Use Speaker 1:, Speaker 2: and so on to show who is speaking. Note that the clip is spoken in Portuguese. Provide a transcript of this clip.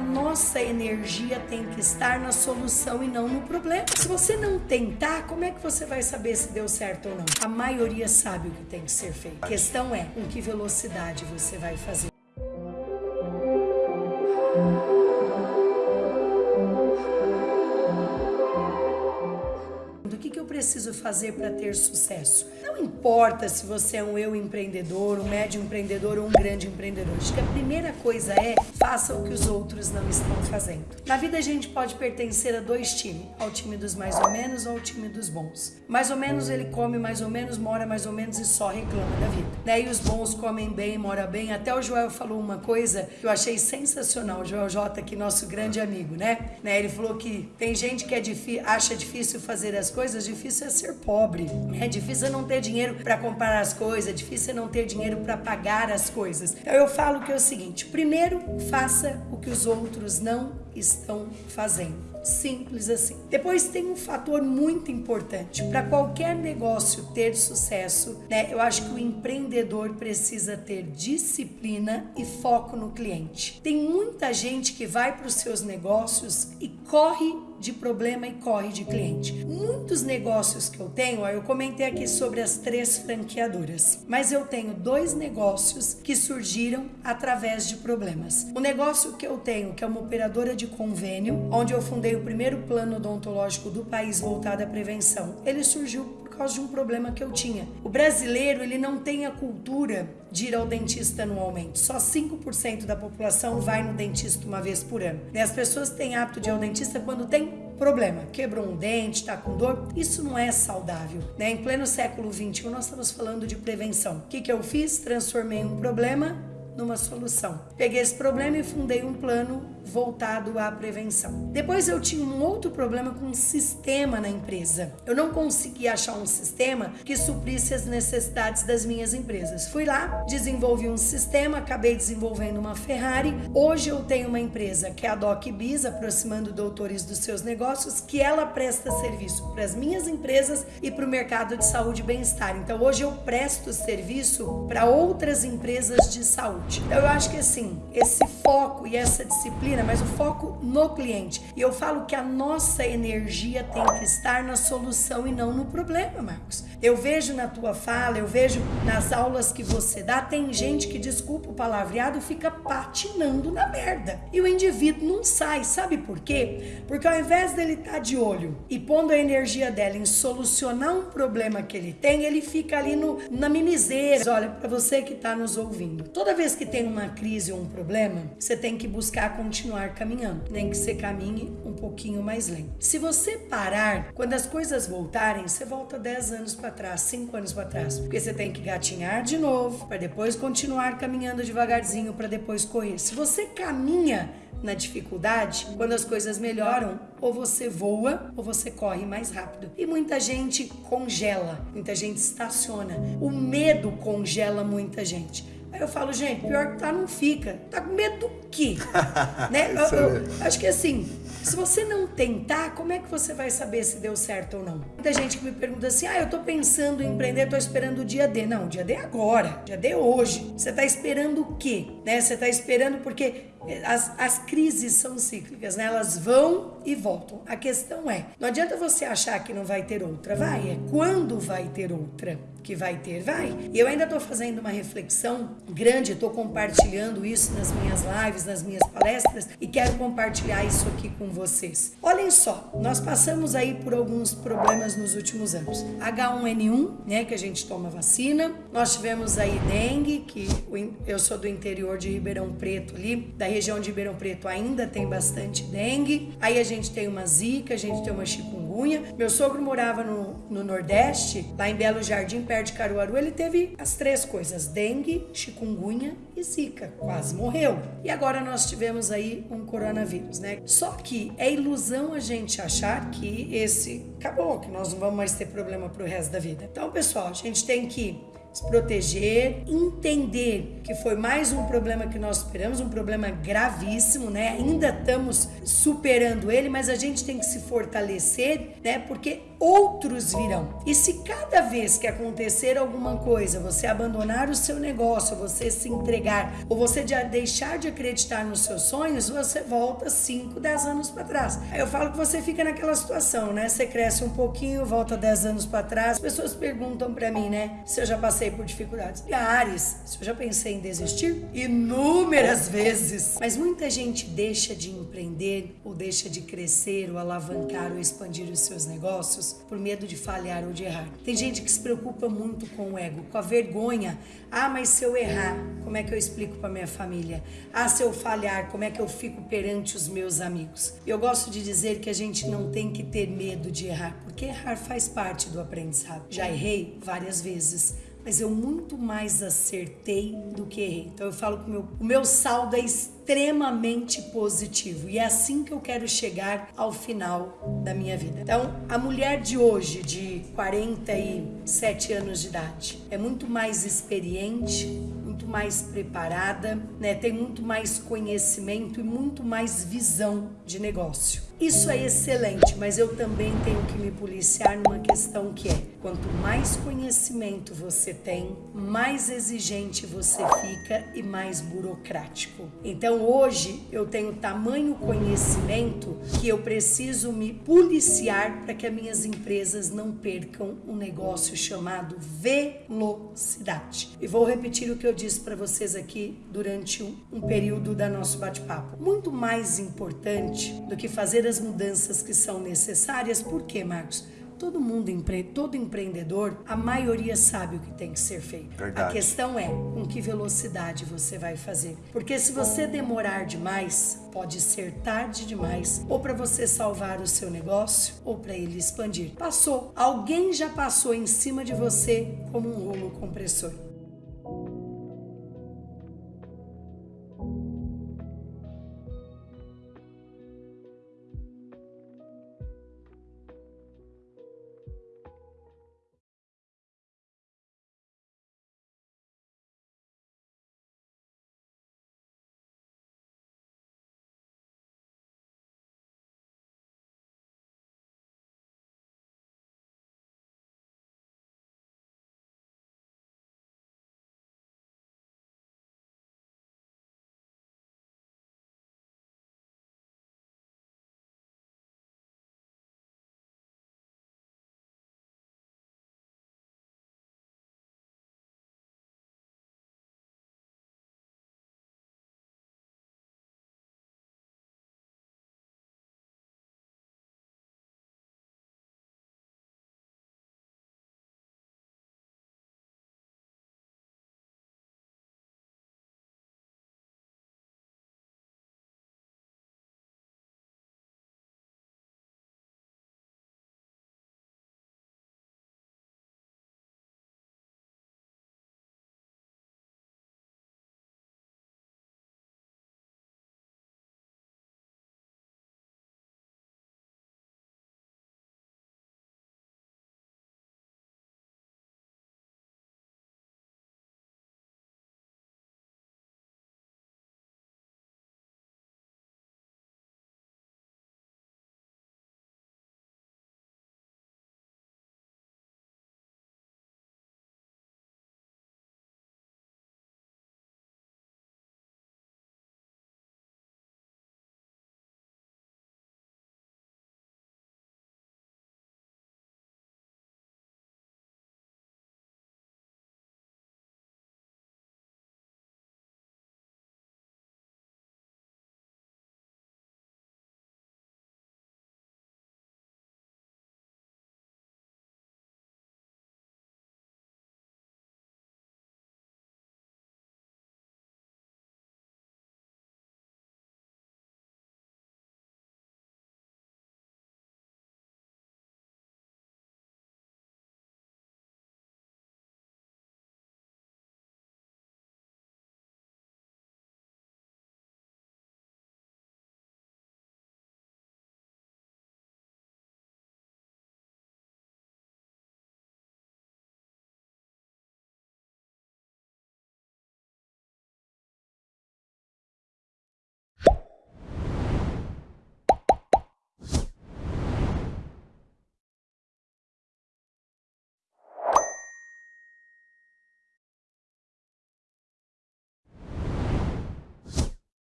Speaker 1: nossa energia tem que estar na solução e não no problema. Se você não tentar, como é que você vai saber se deu certo ou não? A maioria sabe o que tem que ser feito. A questão é com que velocidade você vai fazer. O que, que eu preciso fazer para ter sucesso? Não importa se você é um eu empreendedor, um médio empreendedor ou um grande empreendedor. Acho que a primeira coisa é faça o que os outros não estão fazendo. Na vida a gente pode pertencer a dois times, ao time dos mais ou menos ou ao time dos bons. Mais ou menos ele come mais ou menos, mora mais ou menos e só reclama da vida. Né? E os bons comem bem, mora bem. Até o Joel falou uma coisa que eu achei sensacional. O Joel J, que nosso grande amigo, né? né? Ele falou que tem gente que é acha difícil fazer as coisas, difícil é ser pobre. É difícil é não ter dinheiro para comprar as coisas, é difícil não ter dinheiro para pagar as coisas. Então eu falo que é o seguinte: primeiro, faça o que os outros não estão fazendo. Simples assim. Depois tem um fator muito importante. Para qualquer negócio ter sucesso, né? Eu acho que o empreendedor precisa ter disciplina e foco no cliente. Tem muita gente que vai para os seus negócios e corre de problema e corre de cliente. Muitos negócios que eu tenho, eu comentei aqui sobre as três franqueadoras, mas eu tenho dois negócios que surgiram através de problemas. O negócio que eu tenho, que é uma operadora de convênio, onde eu fundei o primeiro plano odontológico do país voltado à prevenção, ele surgiu causa de um problema que eu tinha. O brasileiro, ele não tem a cultura de ir ao dentista anualmente. Só 5% da população vai no dentista uma vez por ano. E as pessoas têm hábito de ir ao dentista quando tem problema, quebrou um dente, está com dor, isso não é saudável. Né? Em pleno século XXI, nós estamos falando de prevenção. O que, que eu fiz? Transformei um problema numa solução. Peguei esse problema e fundei um plano voltado à prevenção. Depois eu tinha um outro problema com um sistema na empresa. Eu não conseguia achar um sistema que suprisse as necessidades das minhas empresas. Fui lá, desenvolvi um sistema, acabei desenvolvendo uma Ferrari. Hoje eu tenho uma empresa que é a DocBiz, aproximando doutores dos seus negócios, que ela presta serviço para as minhas empresas e para o mercado de saúde e bem-estar. Então hoje eu presto serviço para outras empresas de saúde. Eu acho que assim, esse foco e essa disciplina mas o foco no cliente. E eu falo que a nossa energia tem que estar na solução e não no problema, Marcos. Eu vejo na tua fala, eu vejo nas aulas que você dá, tem gente que, desculpa o palavreado, fica patinando na merda. E o indivíduo não sai, sabe por quê? Porque ao invés dele estar tá de olho e pondo a energia dela em solucionar um problema que ele tem, ele fica ali no, na mimiseira. Olha, para você que está nos ouvindo, toda vez que tem uma crise ou um problema, você tem que buscar continuar continuar caminhando, nem que você caminhe um pouquinho mais lento. Se você parar, quando as coisas voltarem, você volta 10 anos para trás, 5 anos para trás, porque você tem que gatinhar de novo, para depois continuar caminhando devagarzinho, para depois correr. Se você caminha na dificuldade, quando as coisas melhoram, ou você voa ou você corre mais rápido. E muita gente congela, muita gente estaciona. O medo congela muita gente. Aí eu falo, gente, pior que tá, não fica. Tá com medo do quê? né? eu, eu, acho que assim, se você não tentar, como é que você vai saber se deu certo ou não? Muita gente que me pergunta assim: ah, eu tô pensando em empreender, tô esperando o dia D. Não, o dia D é agora, o dia D é hoje. Você tá esperando o quê? Né? Você tá esperando porque as, as crises são cíclicas, né? Elas vão e voltam. A questão é, não adianta você achar que não vai ter outra, vai. É quando vai ter outra que vai ter, vai. E eu ainda estou fazendo uma reflexão grande, estou compartilhando isso nas minhas lives, nas minhas palestras e quero compartilhar isso aqui com vocês. Olhem só, nós passamos aí por alguns problemas nos últimos anos. H1N1, né, que a gente toma vacina. Nós tivemos aí dengue, que eu sou do interior de Ribeirão Preto ali, da região de Ribeirão Preto ainda tem bastante dengue. Aí a gente tem uma zika, a gente tem uma chikungunya. Meu sogro morava no, no Nordeste, lá em Belo Jardim, perto de Caruaru. Ele teve as três coisas: dengue, chikungunya e zika. Quase morreu. E agora nós tivemos aí um coronavírus, né? Só que é ilusão a gente achar que esse acabou, que nós não vamos mais ter problema pro resto da vida. Então, pessoal, a gente tem que se proteger, entender que foi mais um problema que nós superamos, um problema gravíssimo, né? Ainda estamos superando ele, mas a gente tem que se fortalecer, né? Porque outros virão. E se cada vez que acontecer alguma coisa, você abandonar o seu negócio, você se entregar, ou você deixar de acreditar nos seus sonhos, você volta 5, 10 anos para trás. Aí eu falo que você fica naquela situação, né? Você cresce um pouquinho, volta 10 anos para trás. As pessoas perguntam para mim, né? Se eu já passei por dificuldades. Ares, se eu já pensei em desistir? Inúmeras vezes. Mas muita gente deixa de empreender, ou deixa de crescer, ou alavancar, ou expandir os seus negócios por medo de falhar ou de errar. Tem gente que se preocupa muito com o ego, com a vergonha. Ah, mas se eu errar, como é que eu explico para minha família? Ah, se eu falhar, como é que eu fico perante os meus amigos? Eu gosto de dizer que a gente não tem que ter medo de errar, porque errar faz parte do aprendizado. Já errei várias vezes mas eu muito mais acertei do que errei. Então eu falo que o meu, o meu saldo é extremamente positivo e é assim que eu quero chegar ao final da minha vida. Então, a mulher de hoje, de 47 anos de idade, é muito mais experiente, muito mais preparada, né? tem muito mais conhecimento e muito mais visão de negócio. Isso é excelente, mas eu também tenho que me policiar numa questão que é: quanto mais conhecimento você tem, mais exigente você fica e mais burocrático. Então hoje eu tenho tamanho conhecimento que eu preciso me policiar para que as minhas empresas não percam um negócio chamado velocidade. E vou repetir o que eu disse para vocês aqui durante um, um período da nosso bate-papo. Muito mais importante do que fazer as mudanças que são necessárias. Por quê, Marcos? Todo mundo, todo empreendedor, a maioria sabe o que tem que ser feito. Verdade. A questão é com que velocidade você vai fazer. Porque se você demorar demais, pode ser tarde demais, ou para você salvar o seu negócio, ou para ele expandir. Passou. Alguém já passou em cima de você como um rolo compressor.